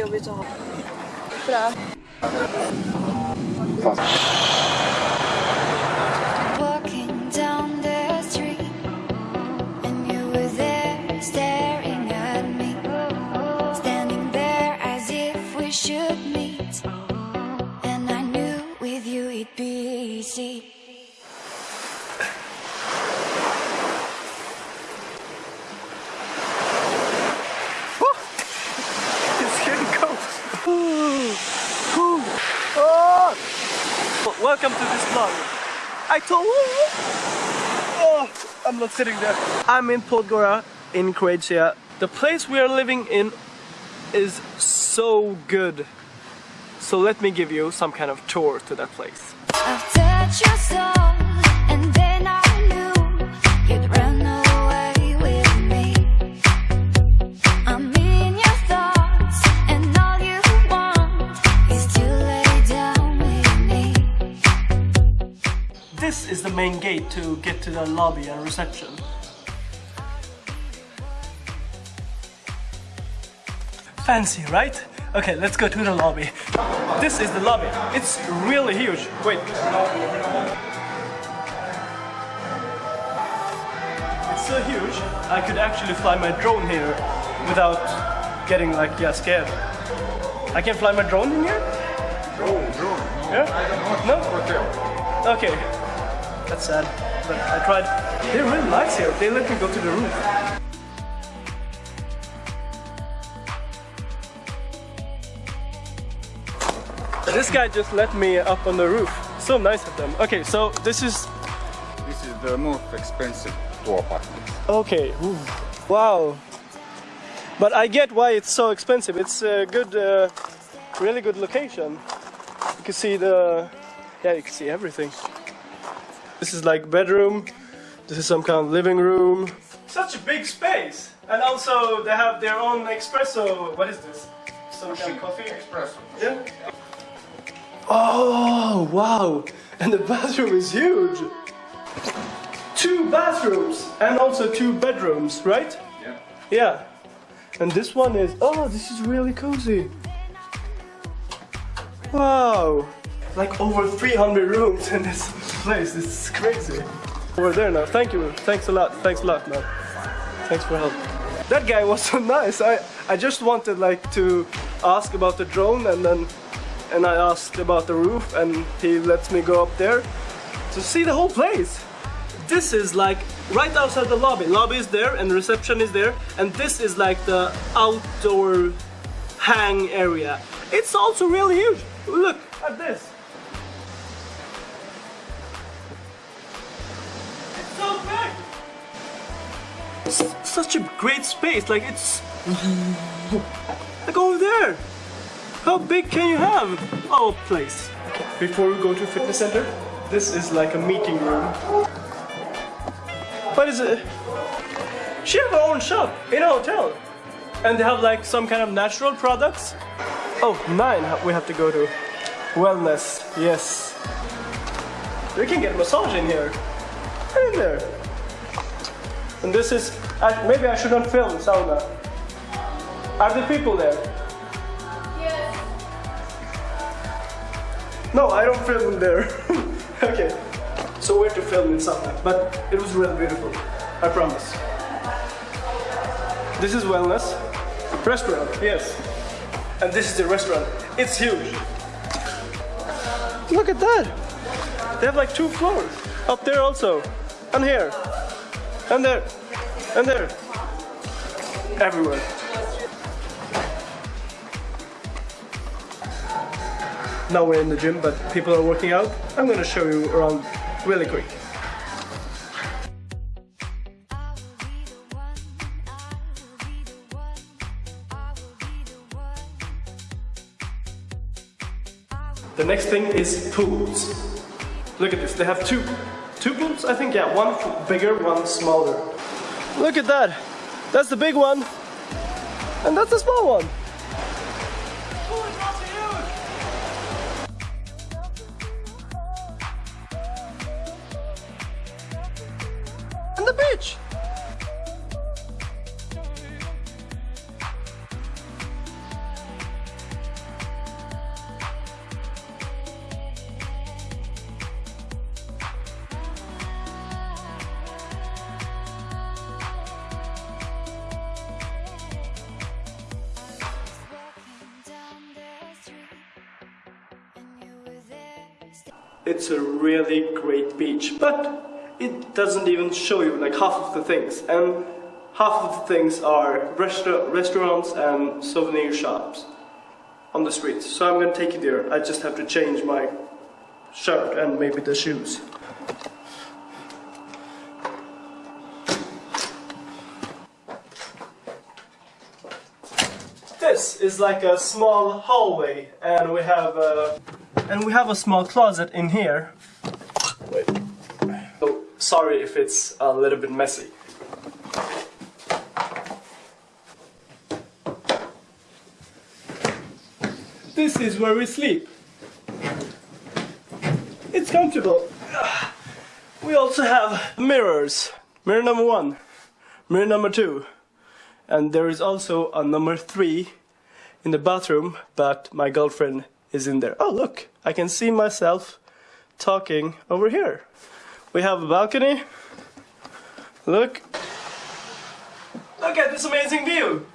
jobbigt att ha. Bra. Walking Welcome to this vlog. I told Oh, I'm not sitting there. I'm in Podgora in Croatia. The place we are living in is so good. So let me give you some kind of tour to that place. Gate to get to the lobby and reception. Fancy, right? Okay, let's go to the lobby. This is the lobby. It's really huge. Wait. It's so huge, I could actually fly my drone here without getting like, yeah, scared. I can fly my drone in here? Drone, drone. Yeah? No? Okay, that's sad, but I tried. They're really nice here. They let me go to the roof. This guy just let me up on the roof. So nice of them. Okay, so this is This is the most expensive tour apartment. okay. Ooh. Wow. But I get why it's so expensive. It's a good, uh, really good location. You can see the, yeah, you can see everything. This is like bedroom. This is some kind of living room. Such a big space, and also they have their own espresso. What is this? Some kind of coffee. Espresso. Yeah. Oh wow! And the bathroom is huge. Two bathrooms and also two bedrooms, right? Yeah. Yeah. And this one is oh, this is really cozy. Wow. Like over 300 rooms in this place. Is crazy. Over there now. Thank you. Thanks a lot. Thanks a lot, man. Thanks for help. That guy was so nice. I I just wanted like to ask about the drone and then and I asked about the roof and he lets me go up there to see the whole place. This is like right outside the lobby. Lobby is there and reception is there and this is like the outdoor hang area. It's also really huge. Look at this. Such a great space. Like it's like over there. How big can you have? our place. Before we go to fitness center, this is like a meeting room. What is it? She have her own shop in a hotel. And they have like some kind of natural products. Oh, nine we have to go to. Wellness, yes. We can get a massage in here. In there. And this is, I- maybe I shouldn't film sauna. Are the people there? Yes. No, I don't film there. okay. So we're to film in sauna, but it was really beautiful. I promise. This is wellness. Restaurant, yes. And this is the restaurant. It's huge. Look at that. They have like two floors. Up there also. And here. And there. And there. Everywhere. Now we're in the gym, but people are working out. I'm gonna show you around really quick. The next thing is pools. Look at this, they have two. Two pools, I think, yeah, one bigger, one smaller. Look at that. That's the big one. And that's the small one. And the beach. It's a really great beach, but it doesn't even show you like half of the things. And half of the things are restaur- restaurants and souvenir shops on the streets. So I'm gonna take you there. I just have to change my shirt and maybe the shoes. This is like a small hallway, and we have a, and we have a small closet in here. Wait. Oh, sorry if it's a little bit messy. This is where we sleep. It's comfortable. We also have mirrors. Mirror number one, mirror number two, and there is also a number three in the bathroom, but my girlfriend is in there. Oh, look, I can see myself talking over here. We have a balcony. Look. Look at this amazing view.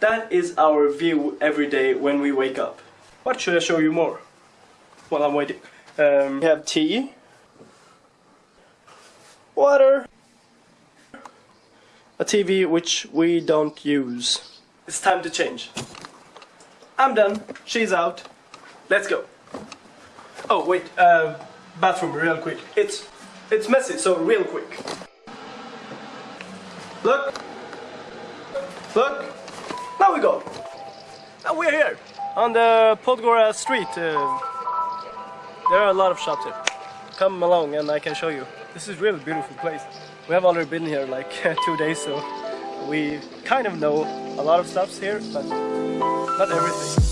That is our view every day when we wake up. What should I show you more? While I'm waiting. Um, we have tea, water, a TV which we don't use. It's time to change. I'm done. She's out. Let's go. Oh wait, uh, bathroom real quick. It's it's messy, so real quick. Look. Look. Now we go. Now we're here on the Podgora street. Uh, there are a lot of shops here. Come along and I can show you. This is really beautiful place. We have already been here like two days, so we kind of know a lot of stuffs here, but not everything.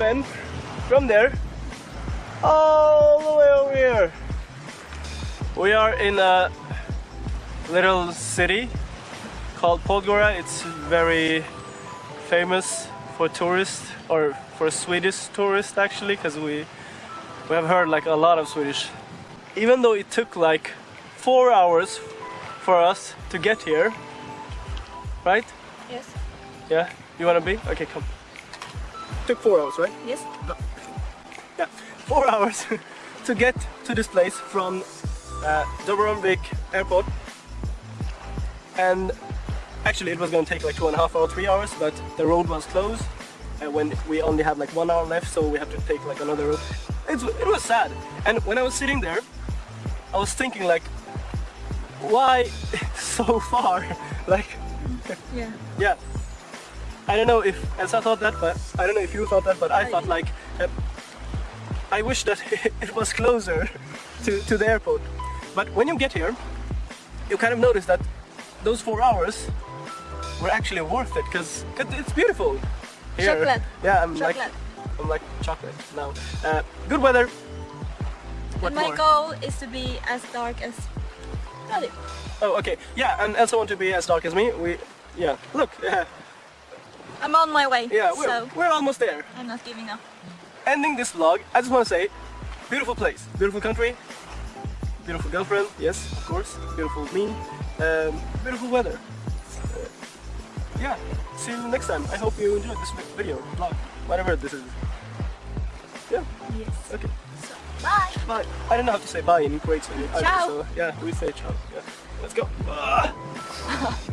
From there all the way over here. We are in a little city called Podgora. It's very famous for tourists or for Swedish tourists actually because we we have heard like a lot of Swedish. Even though it took like four hours for us to get here, right? Yes. Yeah, you wanna be? Okay, come. Took four hours, right? Yes. Yeah, four hours to get to this place from uh, Dubrovnik airport. And actually, it was going to take like two and a half or three hours, but the road was closed. And when we only had like one hour left, so we have to take like another road. It's, it was sad. And when I was sitting there, I was thinking like, why so far? like, Yeah. yeah. I don't know if Elsa thought that, but I don't know if you thought that, but I thought like, uh, I wish that it was closer to, to the airport. But when you get here, you kind of notice that those four hours were actually worth it because it's beautiful. Here. Chocolate. Yeah, I'm like, Chocolate. I'm like chocolate now. Uh, good weather. What my more? goal is to be as dark as Daddy. Oh, okay. Yeah, and Elsa want to be as dark as me. We, yeah. Look, yeah, I'm on my way. yeah. We're, so we're almost there. I'm not giving up. ending this vlog, I just want to say, beautiful place, beautiful country, beautiful girlfriend, yes, of course, beautiful me, um, beautiful weather. Uh, yeah, see you next time. I hope you enjoyed this video, vlog, whatever this is. Yeah, Yes. okay, So, bye. bye. I don't know how to say bye in Croatian. Ciao. So yeah, we say ciao. Yeah, let's go. Ah.